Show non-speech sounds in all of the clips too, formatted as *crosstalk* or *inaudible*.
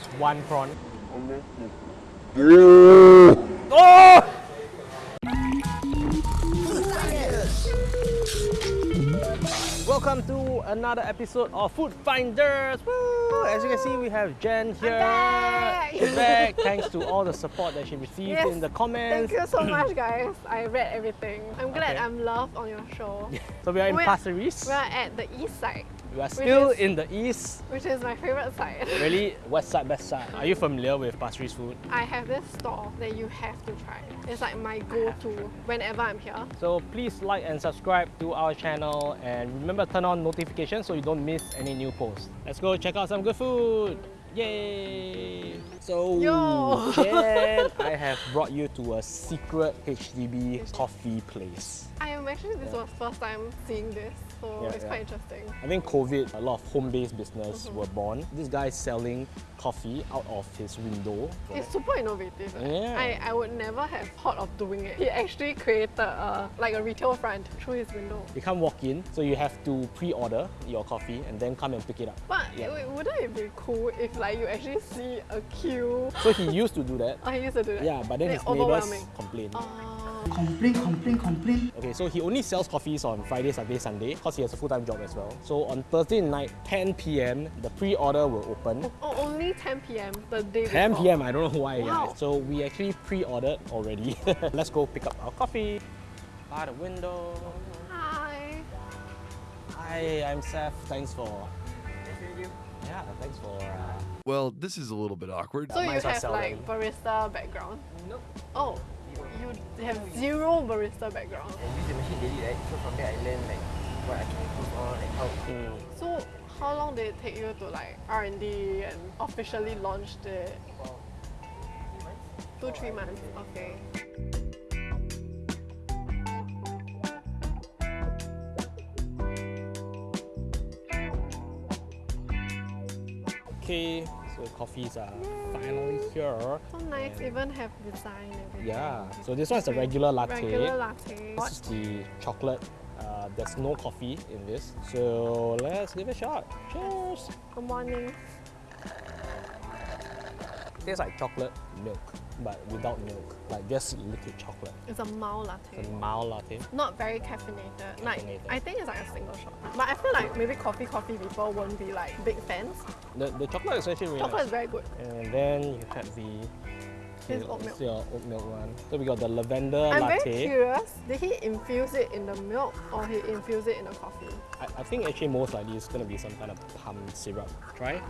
That's one prawn. Oh! Welcome to another episode of Food Finders. Woo! As you can see, we have Jen here. back. She's back *laughs* thanks to all the support that she received Yes, in the comments. Thank you so much, guys. I read everything. I'm glad Okay. I'm loved on your show. *laughs* So we are in Pasir Ris. We're at the east side, We are still is- in the east. which is my favorite side. Really, *laughs* west side, best side. Are you familiar with Pasir Ris food? I have this store that you have to try. It's like my go-to whenever I'm here. So please like and subscribe to our channel and remember turn on notifications so you don't miss any new posts. Let's go check out some good food. Yay! So Yo. Jen, *laughs* I have brought you to a secret HDB coffee place. I am actually this was first time seeing this, so Yeah, it's yeah. quite interesting. I think COVID, a lot of home-based business Mm-hmm. were born. This guy is selling coffee out of his window. It's super innovative. Yeah. I, I would never have thought of doing it. He actually created a, like a retail front through his window. You can't walk in, so you have to pre-order your coffee and then come and pick it up. But Yeah. wouldn't it be cool if like you actually see a queue? So he used to do that. *laughs* Oh, he used to do that. Yeah, but then his neighbors complained. Oh. Complain, complain, complain. Okay, so he only sells coffees on Friday, Saturday, Sunday because he has a full-time job as well. So on Thursday night, 10 p.m., the pre-order will open. Oh, only 10 p.m. the day 10 p.m. I don't know why. Wow. Yeah. So we actually pre-ordered already. *laughs* Let's go pick up our coffee. By the window. Hi. Hi, I'm Seth. Thanks for. You. Yeah, thanks for. Uh, Well, this is a little bit awkward. So you might well have like them. barista background? Nope. Oh, you have zero barista background. I use the machine daily, right? So from there I learn like what I can improve on and how. mm, So how long did it take you to like R&D and officially launch it? Wow. Three months? Two, three months. Okay. Okay, so coffees are finally here. So nice, even have design everything. Yeah, so this one's a regular latte. Regular latte. This is the chocolate. Uh, there's no coffee in this. So let's give it a shot. Cheers! Good morning. Tastes like chocolate milk, but without milk. Like just liquid chocolate. It's a mild latte. It's a mild latte. Not very caffeinated. Like Caffeinated. I think it's like a single shot. But I feel like maybe coffee coffee people won't be like big fans. The, the chocolate is actually really Chocolate nice. is very good. And then you have the This oat milk. your oat milk one. So we got the lavender I'm latte. very curious. Did he infuse it in the milk or he infuse it in the coffee? I, I think actually most likely it's gonna be some kind of palm syrup. Try.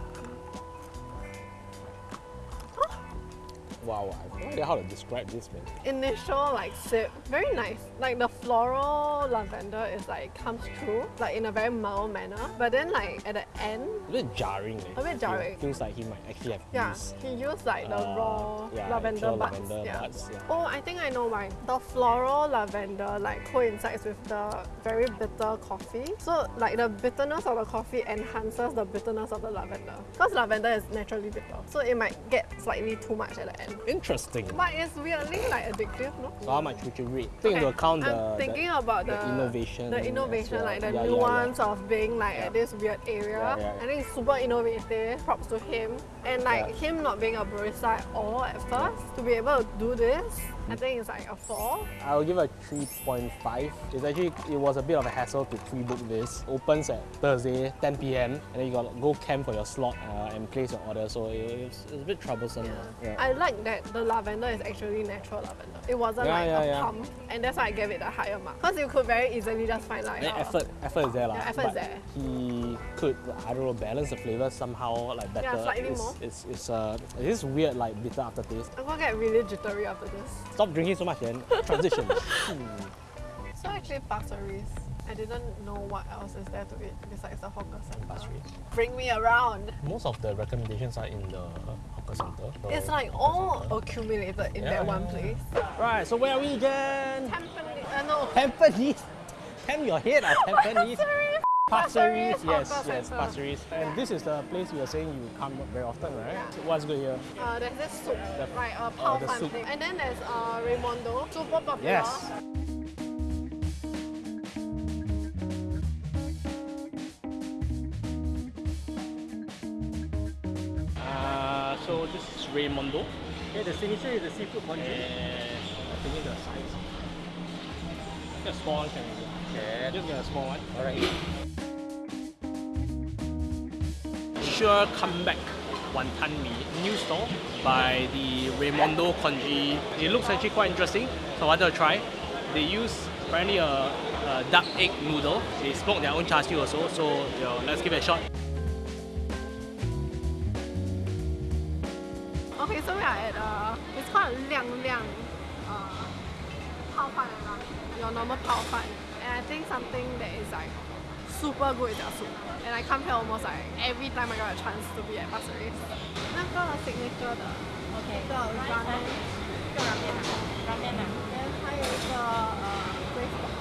Wow, I have no idea how to describe this man. Initial like sip, very nice. Like the floral lavender is like comes through like in a very mild manner. But then like at the end, A bit jarring. eh. A bit jarring. Feels like he might actually have yeah, used he used like the uh, raw yeah, lavender buds. lavender yeah. buds, yeah. Oh, I think I know why. The floral lavender like coincides with the very bitter coffee. So like the bitterness of the coffee enhances the bitterness of the lavender. Because lavender is naturally bitter. So it might get slightly too much at the end. Interesting. But it's weirdly like addictive, no? So how much would you rate? Take into account the, I'm the- thinking about the the, innovation the innovation, well. like the Yeah, yeah, yeah. nuance of being like at this weird area. Yeah, yeah. I think it's super innovative. Props to him, and like Yeah. him not being a barista at all at first to be able to do this. I think it's like a four. I'll give it a 3.5. It's actually, it was a bit of a hassle to pre-book this. Opens at Thursday, 10 p.m. And then you gotta go camp for your slot uh, and place your order. So it, it's, it's a bit troublesome. Yeah. Yeah. I like that the lavender is actually natural lavender. It wasn't Yeah, like yeah, a pump, and that's why I gave it a higher mark. Because you could very easily just find like uh, effort, effort is there. Yeah, effort is there. He could, I don't know, balance the flavor somehow like better. Yeah, slightly it's, more. It's, it's, uh, this weird like bitter aftertaste. I'm gonna get really jittery after this. Stop drinking so much then. Transition. Hmm. *laughs* So actually Pasir Ris, I didn't know what else is there to eat besides the hawker center. Pasir Bring me around. Most of the recommendations are in the hawker center. the It's like all center. accumulated in Yeah, that one yeah, place. Right, so where are we again? Tampines, uh, no. Tampines. Tam your head at Tampines. Pasir Ris, Pasir Ris yes, Hawker yes, Centre. Pasir Ris. And this is the place you are saying you come very often, right? Yeah. What's good here? Uh, there's this soup, The- like a uh, pao the soup. thing. And then there's uh, Raimondo, super popular. Yes. Uh, So this is Raimondo. Okay, the signature is the seafood congee. And I think the size. Get a small one can be. Okay. Just get a small one. Alright. Sure comeback wonton mee new store by the Raimondo Congee. It looks actually quite interesting, so I wanted to try. They use apparently a, a duck egg noodle. They smoke their own char siu also, so you know, let's give it a shot. Okay, so we are at uh, it's called Liang Liang uh, Pao Fan. Your normal Pao Fan. And I think something that is like super good is their soup. And I come here almost like every time I got a chance to be at Pasir Ris. 那个 signature 的 OK，一个 ramen，就拉面啊，拉面啊。 and 还有一个呃 braised pork.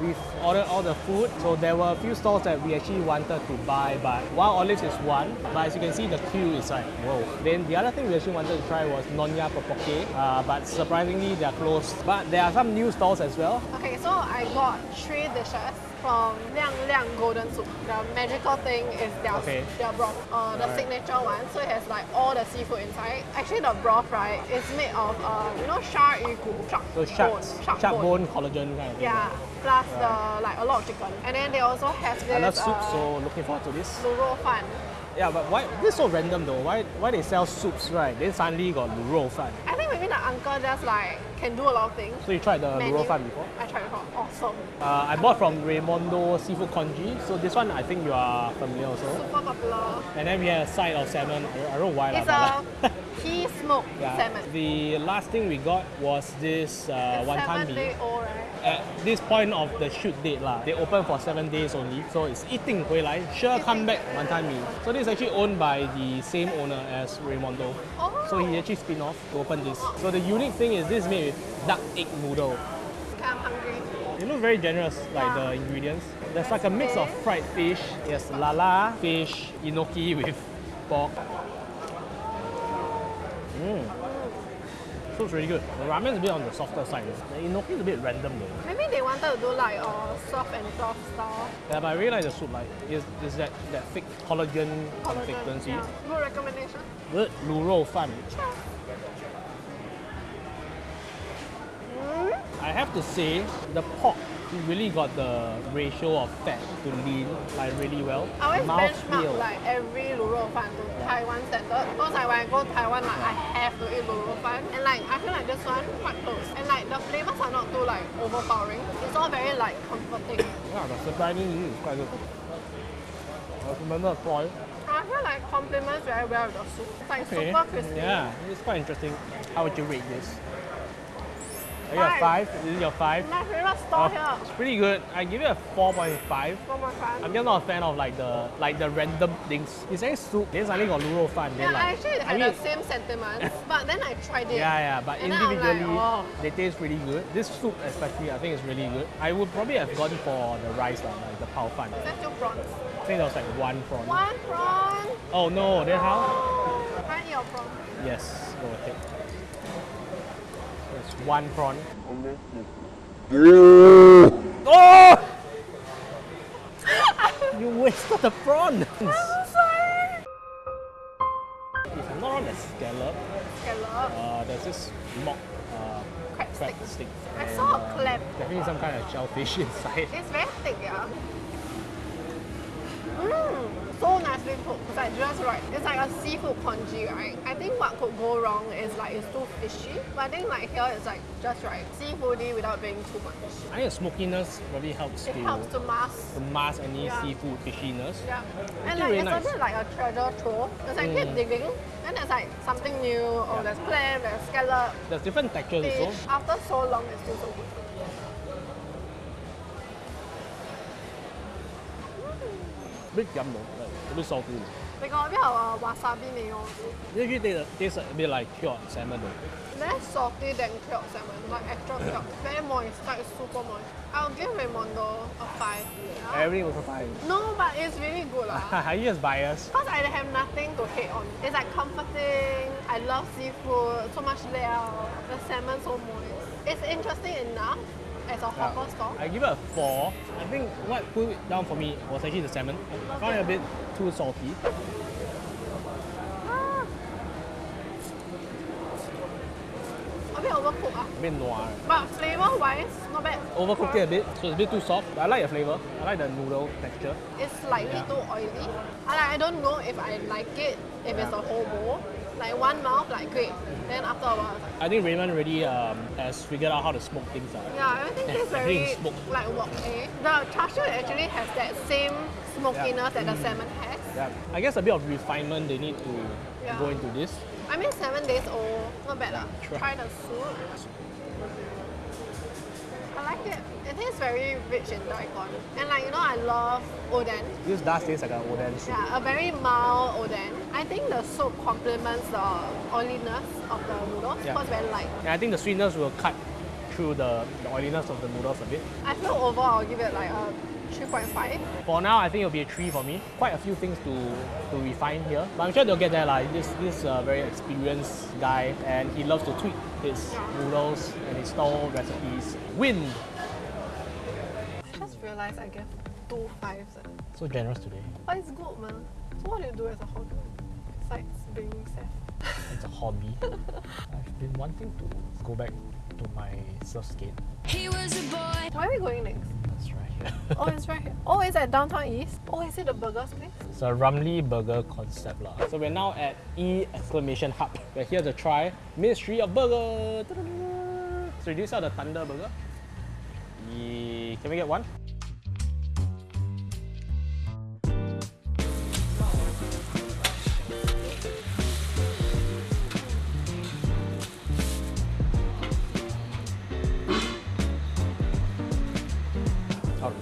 We've ordered all the food, so there were a few stalls that we actually wanted to buy, but Wild Olives is one. But as you can see, the queue is like, whoa. Then the other thing we actually wanted to try was Nonya Popoke, uh, but surprisingly they're closed. But there are some new stalls as well. Okay, so I got three dishes from Liang Liang Golden Soup. The magical thing is their, Okay. their broth, uh, the Alright. signature one. So it has like all the seafood inside. Actually, the broth right is made of uh, you know shark yu gu, shark So bone, shark, shark, shark bone. bone collagen kind of thing. Yeah, plus the like a lot of chicken, and then they also have this. I love soup, uh, so looking forward to this. Luro fan. Yeah, but why this is so random though? Why why they sell soups right? Then suddenly got luro fan. I think maybe the uncle just like can do a lot of things. So you tried the Menu. luro fan before? I tried uh, I bought from Raimondo Seafood Congee. So this one I think you are familiar also. Super popular. And then we had a side of salmon. I, I don't know why. It's la, a key *laughs* smoked yeah. salmon. The last thing we got was this uh, one time day Old, right? At this point of the shoot date, la, they open for 7 days only. So it's eating hui lai, sure come back one time mee. So this is actually owned by the same owner as Raimondo. Oh. So he oh. actually spin off to open this. So the unique thing is this is made with duck egg noodle. I'm hungry It looks very generous, like Yeah. the ingredients. There's like a mix of fried fish. Yes, lala, fish, enoki with pork. Mmm. Soup's really good. The ramen is a bit on the softer side. The enoki is a bit random though. Maybe they wanted to do like a soft and soft style. Yeah, but I really like the soup. Like, it's, it's that, that thick collagen, Collagen, consistency. yeah. Good recommendation. Good 卤肉饭. Mm. I have to say, the pork really got the ratio of fat to lean like really well. I always Mouth benchmark feel. like every 卤肉饭 to Taiwan standard. Because like when I go Taiwan, like I have to eat 卤肉饭. And like I feel like this one quite close. And like the flavors are not too like overpowering. It's all very like comforting. *coughs* Yeah, the surprisingly is quite good. I recommend the toy. I feel like complements very well with the soup. It's like Okay. super crispy. Yeah, it's quite interesting. How would you rate this? Are you a Five. This is your five? My favorite store Oh, here. it's pretty good. I give it a 4.5. One more time. I'm just not a fan of like the like the random things. It's saying soup, then suddenly got luro fan. yeah, like, I actually had I mean, the same sentiments, *laughs* but then I tried it. Yeah, yeah, but And like, individually oh. they taste really good. This soup especially, I think is really good. I would probably have gone for the rice one, like the pao fan. Is that still prawns? I think there was like one prawn. One prawn. Oh no, then how? Can I eat your prawn? Yes, go ahead. There's one prawn. Oh! you wasted the prawn. I'm sorry. if I'm not wrong, there's scallop. Scallop. Uh, there's this mock uh, Crab crab stick. stick. I and, saw a uh, clam. Definitely some kind of shellfish *laughs* inside. It's very thick, yeah. Mmm, so nicely cooked. It's like just right. It's like a seafood congee, right? I think what could go wrong is like it's too fishy. But I think like here it's like just right. Seafoody without being too much. I think the smokiness probably helps It to, helps to mask. to mask any Yeah. seafood fishiness. Yeah. And like really it's nice. a bit like a treasure trove. It's like keep mm. digging. And there's like something new. Oh, there's clam, there's scallop, There's different textures fish. also. After so long, it's still so good. Bit yum though, like, a bit salty. They got a bit of uh, wasabi actually tastes, tastes a bit like cured salmon though. Less salty than cured salmon, like extra cured. Very moist, like super moist. I'll give Raimondo a 5. Yeah. Everything also fine. No, but it's really good. lah. Are you just biased? Because I have nothing to hate on. It's like comforting. I love seafood. So much liao. The salmon so moist. It's interesting enough as a hawker yeah. stall? I give it a 4. I think what pulled it down for me was actually the salmon. I found it a bit too salty. Ah. A bit overcooked. Ah. A bit noir. But flavour-wise, not bad. Overcooked it a bit, so it's a bit too soft. But I like the flavour. I like the noodle texture. It's slightly yeah. too oily. I, I don't know if I like it if yeah. it's a whole bowl. Like one mouth, like great. Then after a while, it's like, I think Raymond really um, has figured out how to smoke things out. yeah, everything tastes Everything *laughs* very is smoked. like wok eh. The char siu actually has that same smokiness that the salmon has. Yeah. I guess a bit of refinement they need to Yeah. go into this. I mean, seven days old, not bad lah. Try. Try the soup. I like it. It tastes very rich in daikon. And like, you know, I love oden. This does taste like an oden soup. Yeah, a very mild oden. I think the soup complements the oiliness of the noodles Yeah. because it's very light. And I think the sweetness will cut through the, the oiliness of the noodles a bit. I feel overall I'll give it like a 3.5. For now, I think it'll be a 3 for me. Quite a few things to, to refine here. But I'm sure they'll get there. Like this this uh, very experienced guy and he loves to tweak his noodles and his stall recipes. Win! I just realized I gave two fives. eh. So generous today. But it's good, man. So what do you do as a hobby? Besides being chef. It's a hobby. I've been wanting to go back to my surf skate. He was a boy. Where are we going next? That's right here. Oh, it's right here. Oh, it's at Downtown East. Oh, is it the burger place? It's a Ramly burger concept. lah. So we're now at E exclamation hub. We're here to try Ministry of Burger. So do you sell the Thunder Burger? Ye- Can we get one?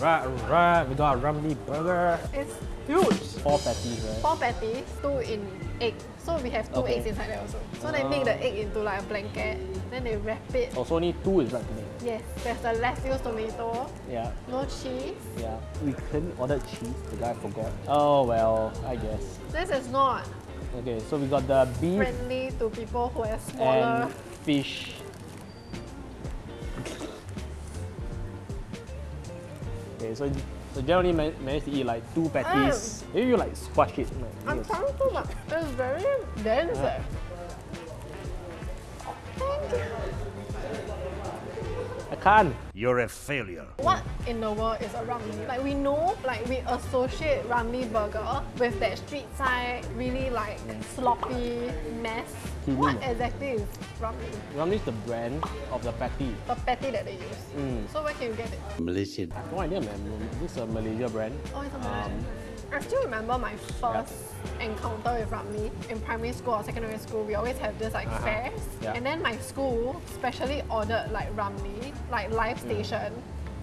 Alright, alright, we got a Ramly burger. It's huge. Four patties, right? Four patties, two in egg. So we have two Okay. eggs inside there also. So they make the ah. egg into like a blanket. Then they wrap it. Oh, also only two is right to me. Yes, there's the lettuce, tomato, Yeah, no cheese. yeah. We couldn't order cheese. The guy forgot. Oh well, I guess. This is not Okay, so we got the beef friendly to people who have smaller. and fish. Okay, so so generally man- managed to eat like two patties. Maybe you like squash it. Like, I'm yes. trying to, but it's very dense. Yeah. eh. Thank you. I can't. You're a failure. What in the world is a ramly? Like we know, like we associate ramly burger with that street side, really like sloppy mess. Kidding. What exactly is ramly? Ramly is the brand of the patty. The patty that they use. Mm. So where can you get it? Malaysian. No idea, man. This is a Malaysia brand. Oh, it's a Um, Malaysian. I still remember my first encounter with ramly in primary school or secondary school. We always have this like Uh-huh. fairs, Yeah. and then my school specially ordered like ramly, like live Mm. station,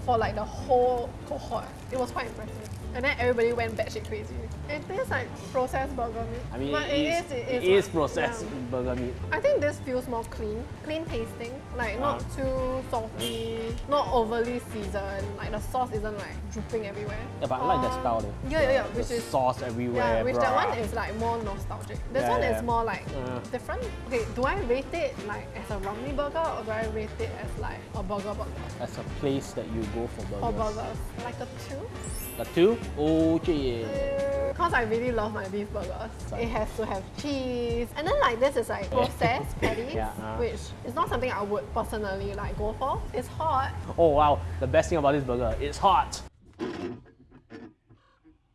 for like the whole cohort. It was quite impressive. And then everybody went batshit crazy. It tastes like processed burger meat. I mean, but it is, it it is, is like- processed yeah. burger meat. I think this feels more clean, clean tasting, like not Uh. too salty, not overly seasoned. Like the sauce isn't like dripping everywhere. Yeah, but I like that style. though. Yeah, yeah, yeah. Which is sauce everywhere. yeah, which that one is like more nostalgic. This Yeah, one yeah. is more like Uh. different. Okay, do I rate it like as a Ramly burger or do I rate it as like a burger burger? That's a place that you go for burgers. Or burgers? Like a two? The two? Oh, yeah. Because I really love my beef burgers. It has to have cheese. And then like this is like processed *laughs* patties, Yeah, uh. which is not something I would personally like go for. It's hot. Oh, wow. The best thing about this burger, it's hot.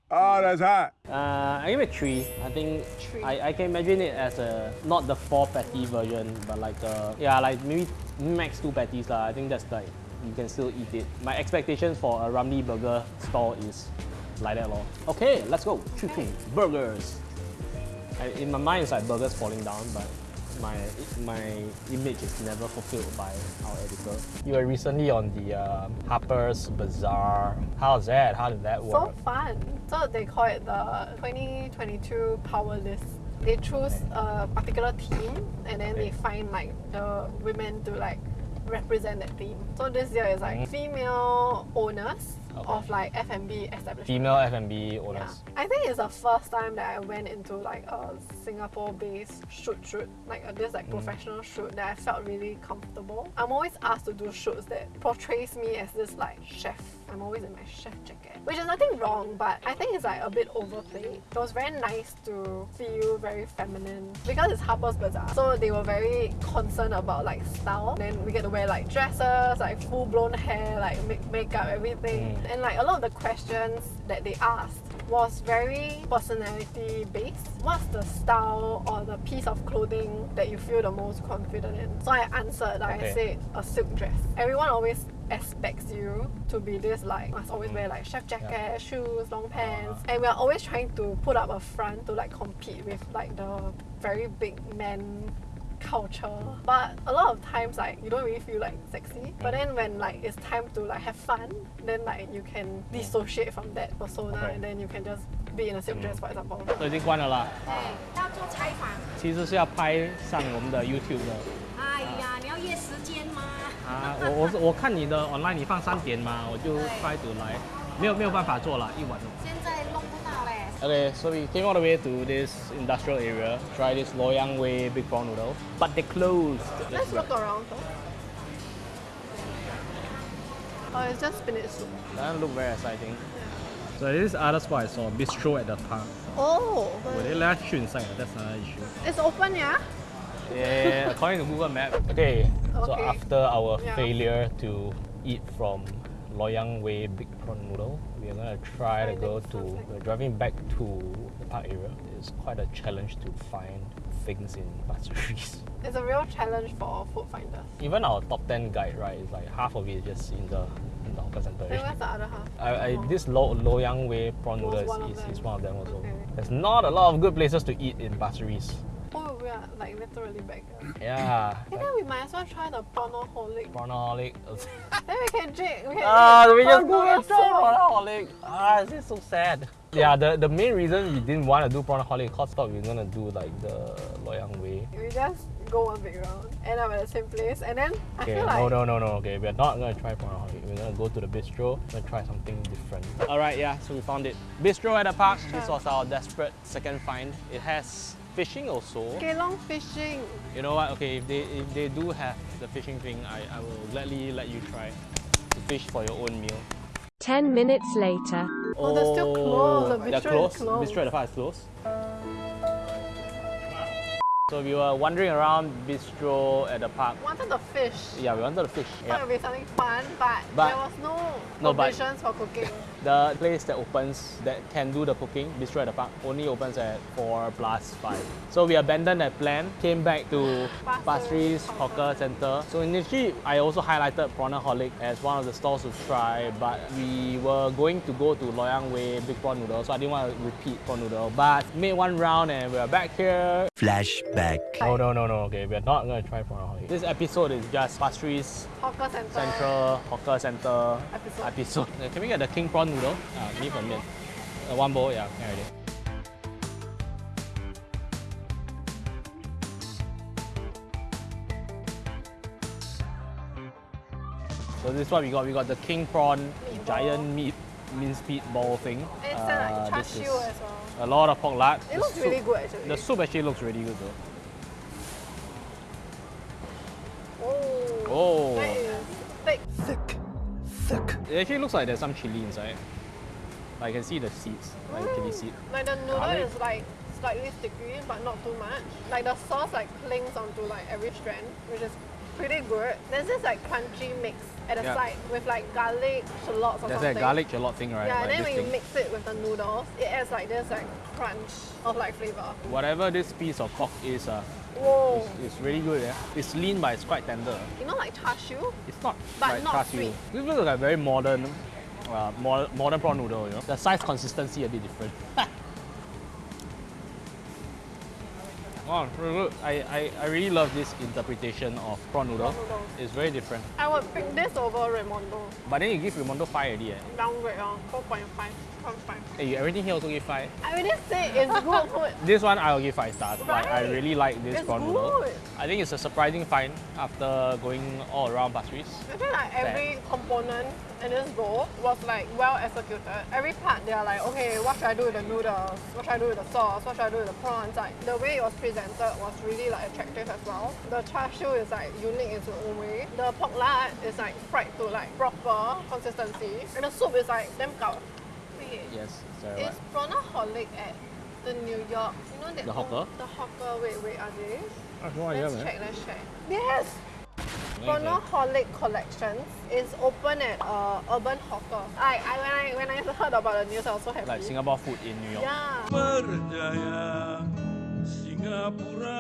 Oh, that's hot. Uh, I give it three. I think Three. I, I can imagine it as a not the four patty version, but like a yeah, like maybe max two patties lah. I think that's like you can still eat it. My expectations for a Ramly burger stall is like that lor. Okay, let's go. Two, burgers. I, in my mind, it's like burgers falling down, but my my image is never fulfilled by our editor. You were recently on the uh, Harper's Bazaar. How's that? How did that work? So fun. So they call it the 2022 Power List. They choose a particular team and then they find like the women to like represent that theme. So this year is like female owners Mm. Okay. of like F&B establishments. Female F&B Yeah. owners. I think it's the first time that I went into like a Singapore-based shoot shoot, like a, this Mm. like professional shoot that I felt really comfortable. I'm always asked to do shoots that portrays me as this like chef I'm always in my chef jacket, which is nothing wrong, but I think it's like a bit overplayed. It was very nice to feel very feminine because it's Harper's Bazaar, so they were very concerned about like style. Then we get to wear like dresses, like full blown hair, like make makeup, everything, and like a lot of the questions that they asked was very personality based. What's the style or the piece of clothing that you feel the most confident in? So I answered, like I said, a silk dress. Everyone always expects you to be this like must always wear mm. like chef jacket, shoes, long uh-huh. pants, and we're always trying to put up a front to like compete with like the very big men culture but a lot of times like you don't really feel like sexy but then when like it's time to like have fun then like you can dissociate from that persona Okay. and then you can just be in a silk dress for example 都已经关了啦。对，要做采访。其实是要拍上我们的 YouTube 的哎呀，你要约时间吗？啊。我我是我看你的 *laughs* online 你放三点嘛，我就 try to 来，没有没有办法做了，一晚。现在弄不到嘞。 Okay, so we came all the way to this industrial area, try this Loyang Way big prawn noodle, but they closed. let's look around first oh it's just spinach soup Doesn't look very exciting. So this other spot I saw, bistro at the park. oh Will they let us shoot inside? That's another issue. it's open yeah Yeah, *laughs* according to Google Map. Okay, okay. so after our Yeah. failure to eat from Loyang Way Big Prawn Noodle, we are gonna try to go to. We're driving back to the park area. It's quite a challenge to find things in Pasir *laughs* it's a real challenge for food finders Even our top 10 guide, right, is like half of it is just in the in the hawker center. then where's the other half I, I, Oh. this Lo, Loyang Way prawn noodle is, is, is one of them also. Okay. There's not a lot of good places to eat in Pasir Ris. Like literally back here Yeah. *laughs* And then we might as well try the prawnaholic. Prawnaholic. *laughs* Then we can drink. We can *laughs* Ah, eat we just go noodle and try soup. Prawnaholic. Ah, this is so sad. Yeah, the, the main reason we didn't want to do Prawnaholic because thought we were gonna do like the Loyang Way. We just go one big round, end up at the same place, and then I Okay, feel like no, no, no, no. Okay, we're not gonna try Prawnaholic. We're gonna go to the bistro. Gonna try something different. All right, yeah. So we found it. Bistro at the park. This was our desperate second find. It has fishing also. Kelong fishing. You know what? Okay, if they if they do have the fishing thing, I, I will gladly let you try to fish for your own meal. 10 minutes later. Oh, they're still oh, closed. The they're bistro closed. is closed. Bistro at the park is closed. So we were wandering around bistro at the park. Wanted the fish. Yeah, we wanted to fish. Thought it would be something fun, but, But- there was no, No, but- provisions for cooking. The place that opens that can do the cooking, bistro at the park, only opens at 4 plus 5. So we abandoned that plan, came back to Pasir Pasir Ris Ris Hawker Center. So initially, I also highlighted Prawnaholic as one of the stalls to try, but we were going to go to Loyang Way Big Prawn Noodle, so I didn't want to repeat prawn noodle. But made one round and we're back here. Flashback. No, no, no, no. Okay, we're not gonna try Prawnaholic. This episode is just Pasir Ris Hawker center. Central Hawker Center Episode. episode. Can we get the king prawn noodle? Uh, me for me. Uh, one bowl, yeah, can already. So this is what we got. We got the king prawn Meatball. giant meat minced meat ball thing. And it's Uh, uh, like char this siu is as well. A lot of pork lard. It The looks soup- really good actually. The soup actually looks really good though. Oh. Oh. That is thick. Thick, thick. It actually looks like there's some chili inside. I can see the seeds, like the chili mm, seed. Like the noodle Garlic. is like slightly sticky, but not too much. Like the sauce like clings onto like every strand, which is pretty good. There's this like crunchy mix at the Yeah. side with like garlic, shallots or There's something. that garlic shallot thing, right? Yeah, like and then when you mix it with the noodles, it adds like this like crunch of like flavor. Whatever this piece of pork is, uh, Whoa. it's, it's really good. Yeah? It's lean, but it's quite tender. You know like char siu? It's not But like not char siu. sweet. This looks like a very modern, uh, mo- modern prawn noodle. You know, the size consistency a bit different. *laughs* Oh, really good. I, I, I really love this interpretation of prawn noodle. Prawn noodles. It's very different. I would pick this over Raimondo. But then you give Raimondo 5 already. Eh? Downgrade on 4.5. 4.5. Hey, everything here also give 5. I already say it's *laughs* good food. This one I'll give 5 stars. Like, I really like this It's prawn noodle. good. I think it's a surprising find after going all around Pasir Ris. I feel like every component in this bowl was like well executed. Every part they are like, okay, what should I do with the noodles? What should I do with the sauce? What should I do with the prawns? Like the way it was presented was really like attractive as well. The char siu is like unique in its own way. The pork lard is like fried to like proper consistency. And the soup is like damn gao. Wait, Yes, sorry. is Prawnaholic at the New York? You know that The hawker? The hawker. Wait, wait, are they? I have no idea, let's man. check. Let's check. Yes. Amazing. Prawnaholic Collections is open at uh, Urban Hawker. I, I when I when I heard about the news, I was so happy. Like Singapore food in New York. Yeah. Berjaya Singapura.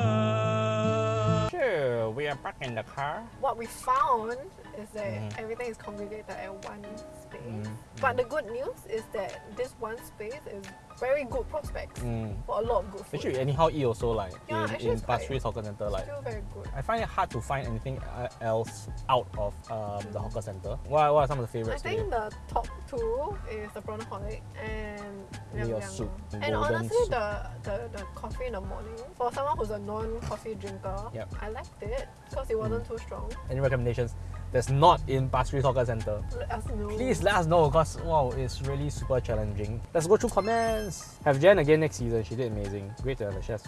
Sure, we are back in the car. What we found is that Mm-hmm. everything is congregated at one space. Mm, But the good news is that this one space is very good prospects Mm. for a lot of good food. Actually, anyhow eat also like Yeah, in, in Pasir Hawker Center like Still very good. I find it hard to find anything else out of um, the hawker center. What, what are some of the favorites? for think the top two is the Prawnaholic and Yum Yum. soup, And honestly, soup. the, the, the coffee in the morning, for someone who's a non-coffee drinker, Yep. I liked it because it wasn't too strong. Any recommendations that's not in Pasir Hawker Center? Let us know. Please let us know because wow, it's really super challenging. Let's go through comments. Have Jen again next season. She did amazing. Great to have a chef's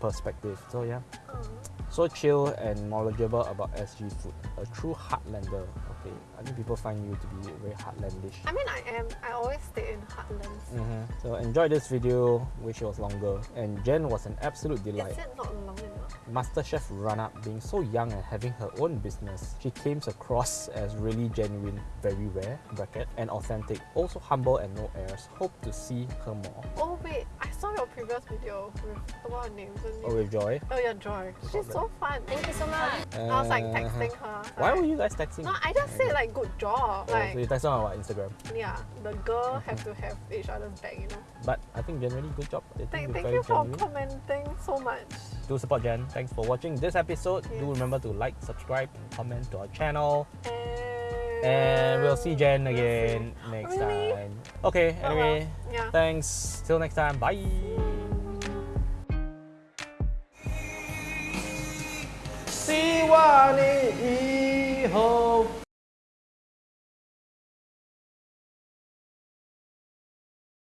perspective. So yeah, Uh, so chill and knowledgeable about SG food. A true heartlander. Okay, I think people find you to be very heartlandish. I mean, I am. I always stay in heartlands. Mhm. So enjoy this video. Wish it was longer. And Jen was an absolute delight. Is it not long enough? MasterChef run-up being so young and having her own business, she came across as really genuine, very rare, bracket, and authentic. Also humble and no airs. Hope to see her more. Oh wait, I saw your previous video with what her name? The? Oh, with Joy. Oh yeah, Joy. She's so fun. Thank you so much. I was like texting her. Uh-huh. Why were you guys texting? No, I just said like good job. Oh, Like so you texted on what, Instagram. yeah, the girl have to have each other's back, you know. But I think generally good job. I think Thank, you're thank very you for genuine. commenting so much. Do support Jen. Thanks for watching this episode. Do Yes. remember to like, subscribe, and comment to our channel. And, And we'll see Jen We'll again see. next Really? time. Okay, Oh, well. anyway, Yeah. thanks. Till next time. Bye. 希望你以后